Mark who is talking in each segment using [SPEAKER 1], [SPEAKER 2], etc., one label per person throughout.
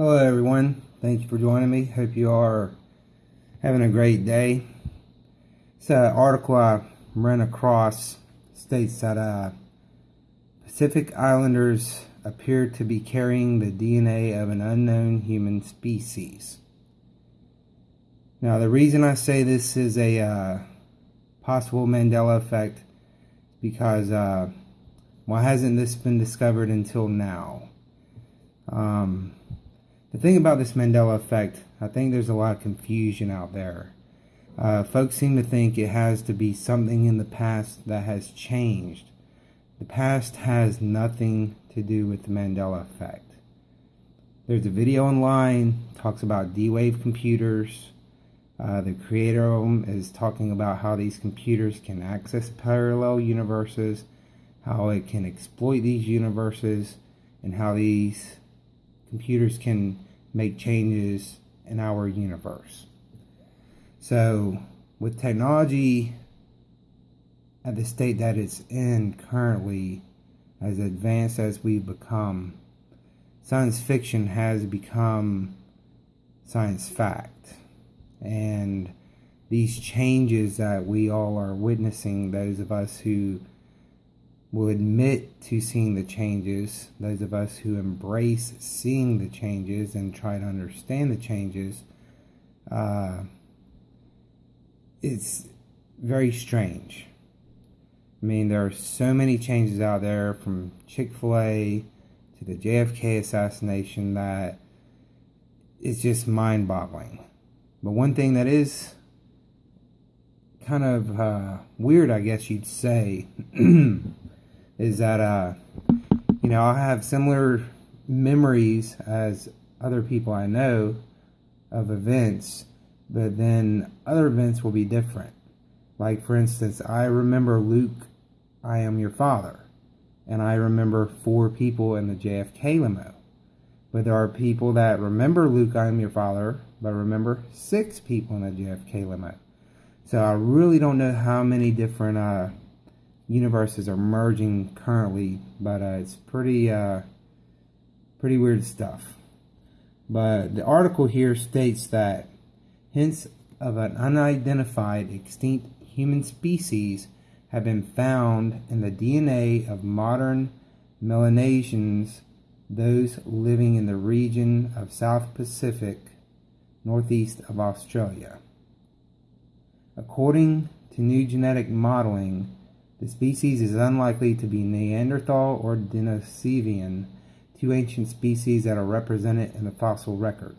[SPEAKER 1] Hello, everyone. Thank you for joining me. Hope you are having a great day. This an article I ran across states that uh, Pacific Islanders appear to be carrying the DNA of an unknown human species. Now, the reason I say this is a uh, possible Mandela effect because uh, why hasn't this been discovered until now? Um, the thing about this Mandela effect, I think there's a lot of confusion out there. Uh, folks seem to think it has to be something in the past that has changed. The past has nothing to do with the Mandela effect. There's a video online talks about D-Wave computers. Uh, the creator of them is talking about how these computers can access parallel universes, how it can exploit these universes, and how these computers can make changes in our universe. So, with technology at the state that it's in currently, as advanced as we've become, science fiction has become science fact. And these changes that we all are witnessing, those of us who will admit to seeing the changes, those of us who embrace seeing the changes and try to understand the changes, uh, it's very strange. I mean, there are so many changes out there from Chick fil A to the JFK assassination that it's just mind boggling. But one thing that is kind of uh, weird, I guess you'd say, is that uh, you know I have similar memories as other people I know of events, but then other events will be different. Like for instance, I remember Luke, I am your father, and I remember four people in the JFK limo. But there are people that remember Luke, I am your father, but remember six people in the JFK limo. So I really don't know how many different uh, universes are merging currently, but uh, it's pretty uh, pretty weird stuff. But the article here states that hints of an unidentified extinct human species have been found in the DNA of modern Melanesians, those living in the region of South Pacific, northeast of Australia. According to new genetic modeling, the species is unlikely to be Neanderthal or Denisovan, two ancient species that are represented in the fossil record,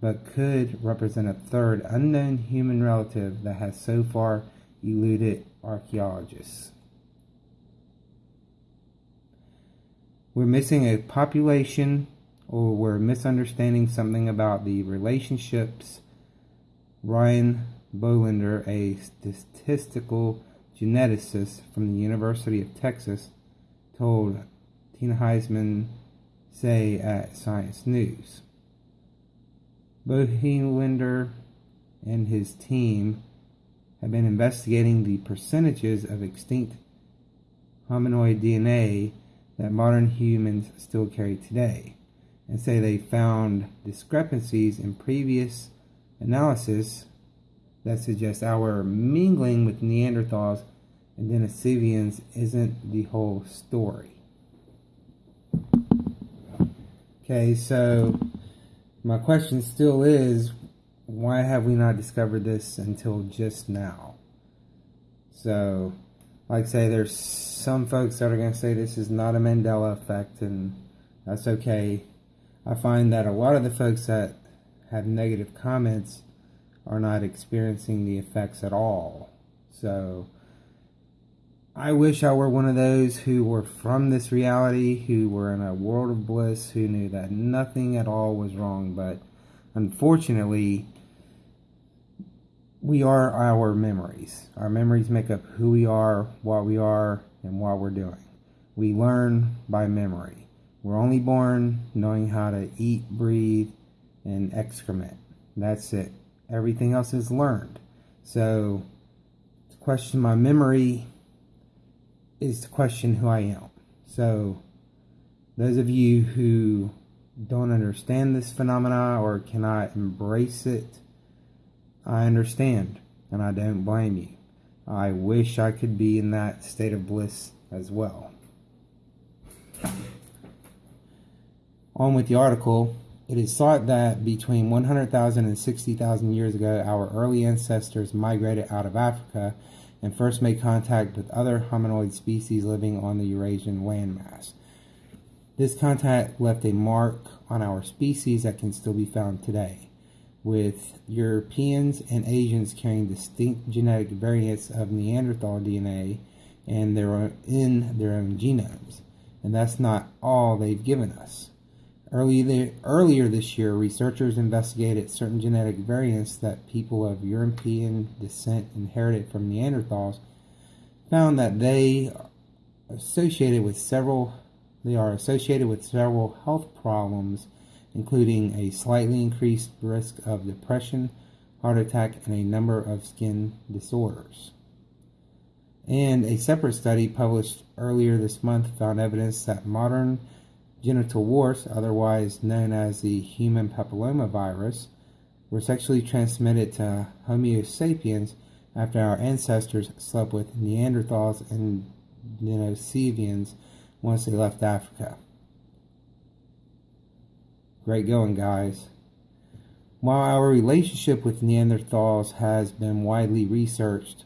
[SPEAKER 1] but could represent a third unknown human relative that has so far eluded archaeologists. We're missing a population or we're misunderstanding something about the relationships. Ryan Bohlender, a statistical geneticist from the University of Texas, told Tina Hesman Saey at Science News. Bohlender and his team have been investigating the percentages of extinct hominoid DNA that modern humans still carry today, and say they found discrepancies in previous analysis that suggests our mingling with Neanderthals and Denisovans isn't the whole story. Okay, so my question still is why have we not discovered this until just now? So, like say, there's some folks that are going to say this is not a Mandela effect, and that's okay. I find that a lot of the folks that have negative comments are not experiencing the effects at all. So I wish I were one of those who were from this reality, who were in a world of bliss, who knew that nothing at all was wrong. But unfortunately, we are our memories. Our memories make up who we are, what we are, and what we're doing. We learn by memory. We're only born knowing how to eat, breathe, and excrement. That's it. Everything else is learned. So, to question my memory is to question who I am. So, those of you who don't understand this phenomena or cannot embrace it, I understand and I don't blame you. I wish I could be in that state of bliss as well. On with the article. It is thought that between 100,000 and 60,000 years ago, our early ancestors migrated out of Africa and first made contact with other hominoid species living on the Eurasian landmass. This contact left a mark on our species that can still be found today, with Europeans and Asians carrying distinct genetic variants of Neanderthal DNA and their in their own genomes. And that's not all they've given us. Earlier, earlier this year, researchers investigated certain genetic variants that people of European descent inherited from Neanderthals, found that they associated with several they are associated with several health problems, including a slightly increased risk of depression, heart attack, and a number of skin disorders. And a separate study published earlier this month found evidence that modern genital warts, otherwise known as the human papillomavirus, were sexually transmitted to Homo sapiens after our ancestors slept with Neanderthals and Denisovans once they left Africa. Great going, guys. While our relationship with Neanderthals has been widely researched,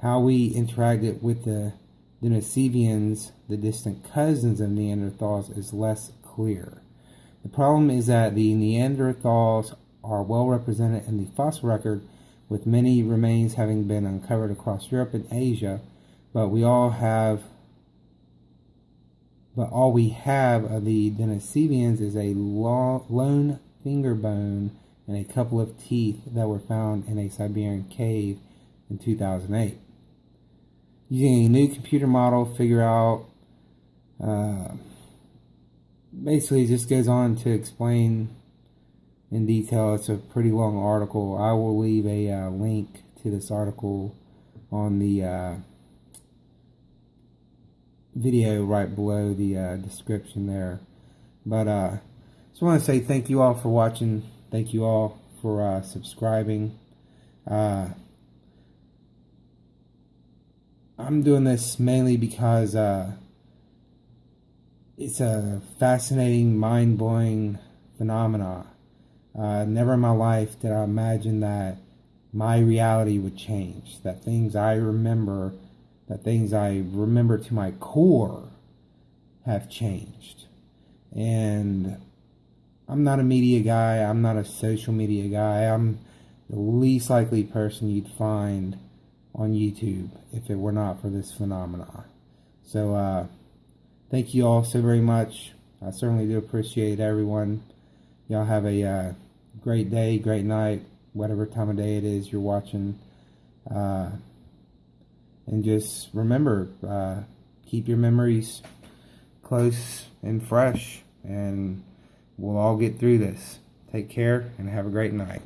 [SPEAKER 1] how we interacted with the Denisovans, the distant cousins of Neanderthals, is less clear. The problem is that the Neanderthals are well represented in the fossil record, with many remains having been uncovered across Europe and Asia, but we all have but all we have of the Denisovans is a long, lone finger bone and a couple of teeth that were found in a Siberian cave in 2008 using a new computer model, figure out. Uh, basically, just goes on to explain in detail. It's a pretty long article. I will leave a uh, link to this article on the uh, video right below the uh, description there. But uh, just want to say thank you all for watching. Thank you all for uh, subscribing. I'm doing this mainly because uh, it's a fascinating, mind blowing phenomena. Uh, never in my life did I imagine that my reality would change, that things I remember, that things I remember to my core have changed. And I'm not a media guy, I'm not a social media guy, I'm the least likely person you'd find on YouTube if it were not for this phenomena. So, uh, thank you all so very much. I certainly do appreciate everyone. Y'all have a uh, great day, great night, whatever time of day it is you're watching. Uh, and just remember, uh, keep your memories close and fresh, and we'll all get through this. Take care and have a great night.